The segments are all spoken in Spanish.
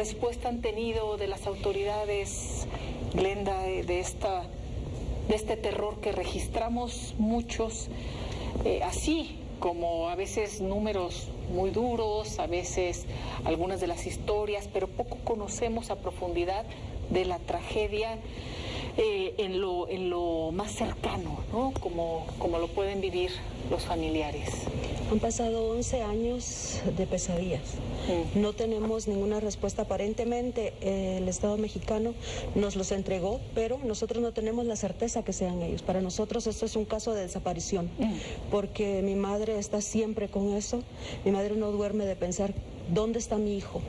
respuesta han tenido de las autoridades, Glenda, de, esta, de este terror que registramos muchos, eh, así como a veces números muy duros, a veces algunas de las historias, pero poco conocemos a profundidad de la tragedia eh, en, lo, en lo más cercano, ¿no? como, como lo pueden vivir los familiares. Han pasado 11 años de pesadillas. No tenemos ninguna respuesta. Aparentemente eh, el Estado mexicano nos los entregó, pero nosotros no tenemos la certeza que sean ellos. Para nosotros esto es un caso de desaparición, porque mi madre está siempre con eso. Mi madre no duerme de pensar, ¿dónde está mi hijo?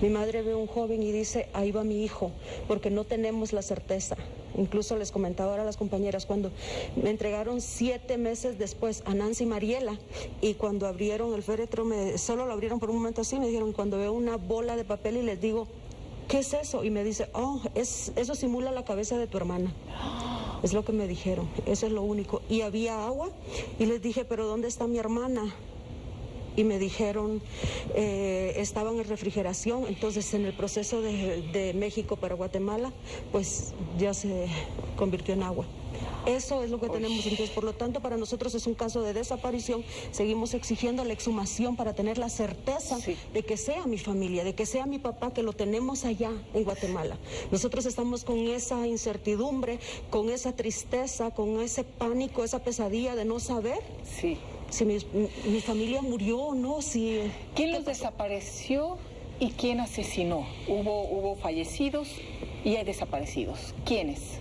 Mi madre ve a un joven y dice, ahí va mi hijo, porque no tenemos la certeza. Incluso les comentaba ahora a las compañeras, cuando me entregaron siete meses después a Nancy Mariela y cuando abrieron el féretro, me, solo lo abrieron por un momento así, me dijeron, cuando veo una bola de papel y les digo, ¿qué es eso? Y me dice, oh, es, eso simula la cabeza de tu hermana. Es lo que me dijeron, eso es lo único. Y había agua y les dije, pero ¿dónde está mi hermana? Y me dijeron eh, estaban en refrigeración, entonces en el proceso de, México para Guatemala, pues ya se convirtió en agua. Eso es lo que tenemos. Entonces, por lo tanto, para nosotros es un caso de desaparición. Seguimos exigiendo la exhumación para tener la certeza de que sea mi familia, de que sea mi papá, que lo tenemos allá en Guatemala. Nosotros estamos con esa incertidumbre, con esa tristeza, con ese pánico, esa pesadilla de no saber. Sí si mi, familia murió o no, si... ¿Quién los desapareció y quién asesinó? Hubo, hubo fallecidos y hay desaparecidos. ¿Quiénes?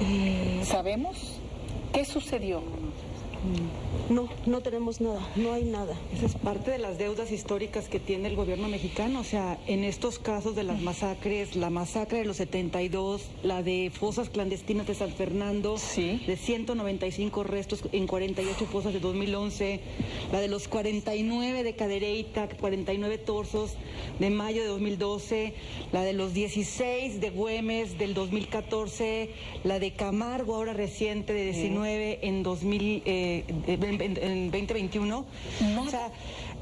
Eh, ¿Sabemos? ¿Qué sucedió? No, no tenemos nada, no hay nada. Esa es parte de las deudas históricas que tiene el gobierno mexicano. O sea, en estos casos de las masacres, la masacre de los 72, la de fosas clandestinas de San Fernando, de 195 restos en 48 fosas de 2011, la de los 49 de Cadereyta, 49 torsos de mayo de 2012, la de los 16 de Güemes del 2014, la de Camargo ahora reciente de 19 en 2000 en, 2021. O sea,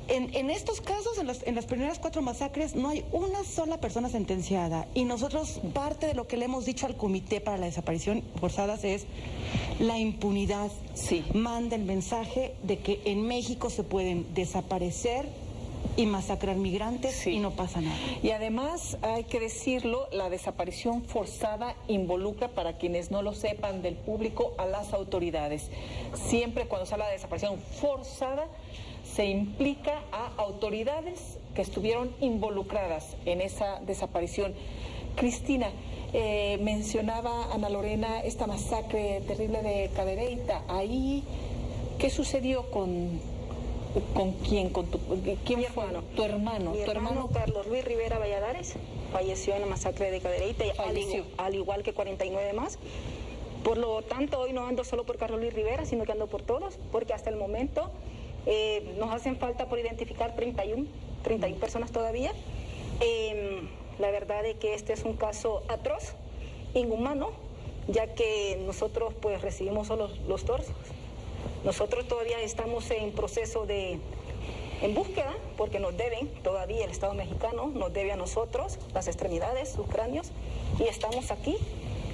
en, estos casos, en, en, las primeras cuatro masacres, no hay una sola persona sentenciada. Y nosotros, parte de lo que le hemos dicho al Comité para la Desaparición Forzadas es la impunidad. Sí. Manda el mensaje de que en México se pueden desaparecer y masacrar migrantes y no pasa nada. Y además, hay que decirlo, la desaparición forzada involucra, para quienes no lo sepan del público, a las autoridades. Siempre cuando se habla de desaparición forzada, se implica a autoridades que estuvieron involucradas en esa desaparición. Cristina, eh, mencionaba Ana Lorena esta masacre terrible de Cadereyta. Ahí, ¿qué sucedió con ¿Con quién? ¿Con tu, ¿Quién mi hermano. Tu hermano. tu hermano, Carlos Luis Rivera Valladares falleció en la masacre de Cadereyta, al, al igual que 49 más. Por lo tanto, hoy no ando solo por Carlos Luis Rivera, sino que ando por todos, porque hasta el momento eh, nos hacen falta por identificar 31, 31 personas todavía. Em, la verdad es que este es un caso atroz, inhumano, ya que nosotros pues recibimos solo los torsos. Nosotros todavía estamos en proceso de en búsqueda, porque nos deben, todavía el Estado mexicano nos debe a nosotros las extremidades, sus cráneos, y estamos aquí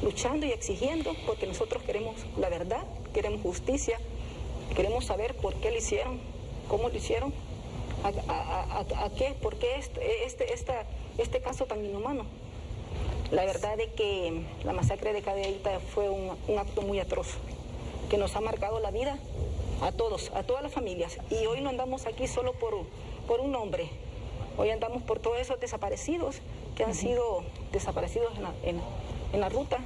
luchando y exigiendo, porque nosotros queremos la verdad, queremos justicia, queremos saber por qué lo hicieron, cómo lo hicieron, a, qué, por qué este, este, esta, este caso tan inhumano. La verdad es que la masacre de Cadeita fue un, un acto muy atroz, que nos ha marcado la vida a todos, a todas las familias. Y hoy no andamos aquí solo por, por un nombre, hoy andamos por todos esos desaparecidos que han sido desaparecidos en la, ruta,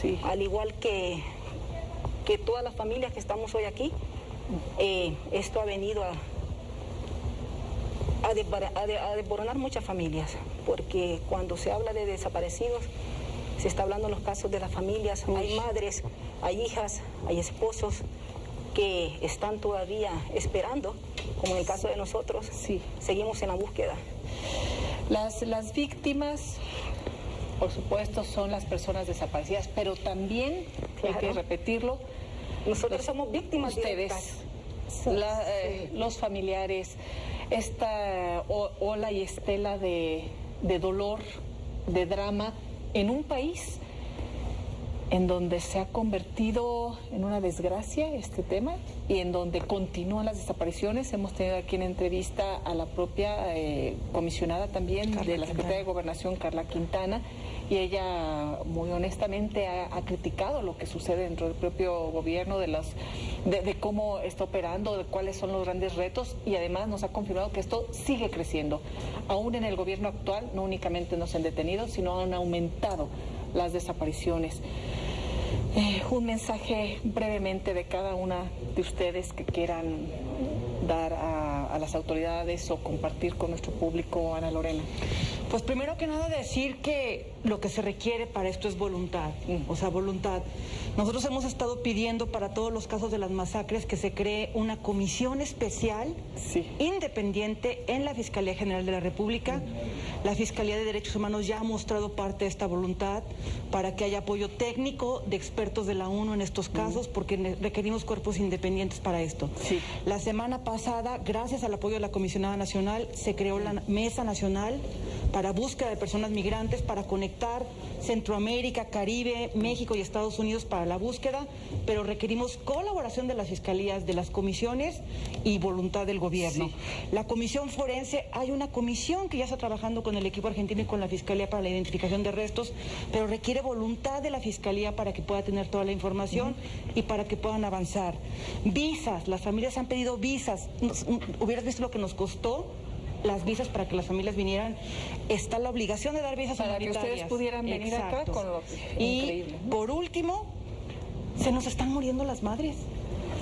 sí. al igual que, que todas las familias que estamos hoy aquí. Eh, esto ha venido a, a, desboronar muchas familias, porque cuando se habla de desaparecidos, se está hablando en los casos de las familias, hay madres, hay hijas, hay esposos, que están todavía esperando, como en el caso de nosotros, sí. seguimos en la búsqueda. Las, las víctimas, por supuesto, son las personas desaparecidas, pero también, hay que repetirlo, nosotros somos víctimas ustedes. eh, los familiares, esta ola y estela de, de dolor, de drama en un país en donde se ha convertido en una desgracia este tema y en donde continúan las desapariciones. Hemos tenido aquí en entrevista a la propia eh, comisionada también de la Secretaría de Gobernación, Carla Quintana, y ella muy honestamente ha, criticado lo que sucede dentro del propio gobierno, de, las, de, cómo está operando, de cuáles son los grandes retos y además nos ha confirmado que esto sigue creciendo. Aún en el gobierno actual no únicamente no se han detenido, sino han aumentado las desapariciones. Eh, un mensaje brevemente de cada una de ustedes que quieran dar a, las autoridades o compartir con nuestro público, Ana Lorena? Pues primero que nada decir que lo que se requiere para esto es voluntad, o sea, voluntad. Nosotros hemos estado pidiendo para todos los casos de las masacres que se cree una comisión especial, independiente, en la Fiscalía General de la República. La Fiscalía de Derechos Humanos ya ha mostrado parte de esta voluntad para que haya apoyo técnico de expertos de la ONU en estos casos, porque requerimos cuerpos independientes para esto. La semana pasada, gracias al apoyo de la Comisionada Nacional, se creó la Mesa Nacional para búsqueda de personas migrantes, para conectar Centroamérica, Caribe, México y Estados Unidos para la búsqueda, pero requerimos colaboración de las fiscalías, de las comisiones y voluntad del gobierno. La comisión forense, hay una comisión que ya está trabajando con el equipo argentino y con la fiscalía para la identificación de restos, pero requiere voluntad de la fiscalía para que pueda tener toda la información y para que puedan avanzar. Visas, las familias han pedido visas. Hubieras visto lo que nos costó las visas para que las familias vinieran. Está la obligación de dar visas para que ustedes pudieran venir acá con lo Y por último, se nos están muriendo las madres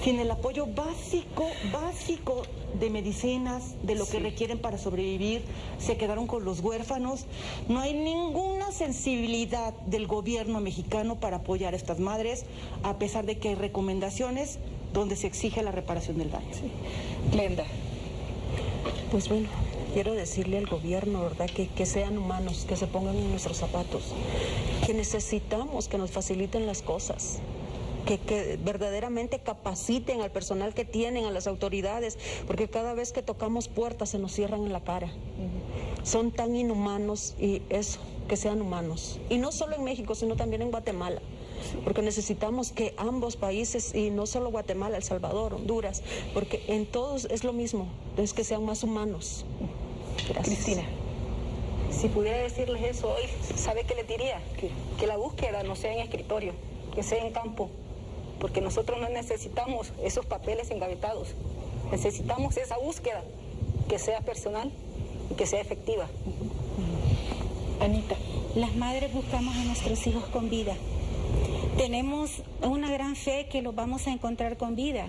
sin el apoyo básico, básico de medicinas, de lo que requieren para sobrevivir, se quedaron con los huérfanos. No hay ninguna sensibilidad del gobierno mexicano para apoyar a estas madres, a pesar de que hay recomendaciones donde se exige la reparación del daño. Glenda. Pues bueno, quiero decirle al gobierno, ¿verdad? Que, que sean humanos, que se pongan en nuestros zapatos, que necesitamos que nos faciliten las cosas. Que, que, verdaderamente capaciten al personal que tienen, a las autoridades, porque cada vez que tocamos puertas se nos cierran en la cara. Son tan inhumanos y eso, que sean humanos. Y no solo en México, sino también en Guatemala porque necesitamos que ambos países, y no solo Guatemala, El Salvador, Honduras, porque en todos es lo mismo, es que sean más humanos. Cristina. Si pudiera decirles eso hoy, ¿sabe qué les diría? Que la búsqueda no sea en escritorio, que sea en campo, porque nosotros no necesitamos esos papeles engavetados, necesitamos esa búsqueda que sea personal y que sea efectiva. Anita. Las madres buscamos a nuestros hijos con vida. Tenemos una gran fe que los vamos a encontrar con vida,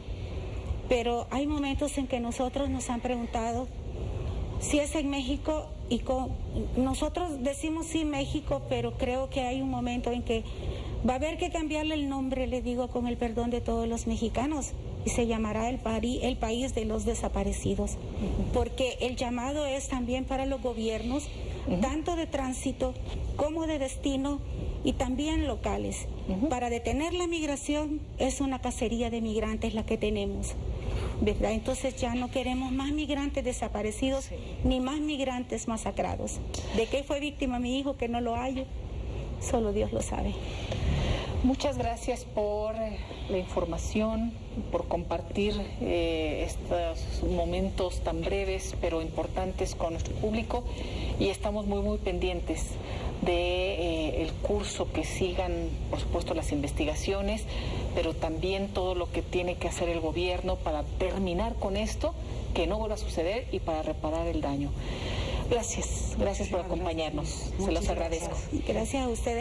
pero hay momentos en que nosotros nos han preguntado si es en México y con, nosotros decimos sí México, pero creo que hay un momento en que va a haber que cambiarle el nombre, le digo con el perdón de todos los mexicanos, y se llamará el, el país de los desaparecidos, porque el llamado es también para los gobiernos, tanto de tránsito como de destino y también locales. Para detener la migración es una cacería de migrantes la que tenemos. ¿Verdad? Entonces ya no queremos más migrantes desaparecidos ni más migrantes masacrados. ¿De qué fue víctima mi hijo que no lo hay? Solo Dios lo sabe. Muchas gracias por eh, la información, por compartir eh, estos momentos tan breves pero importantes con nuestro público y estamos muy muy pendientes de eh, el curso que sigan, por supuesto, las investigaciones, pero también todo lo que tiene que hacer el gobierno para terminar con esto, que no vuelva a suceder y para reparar el daño. Gracias, gracias por acompañarnos. Se los agradezco. Gracias a ustedes.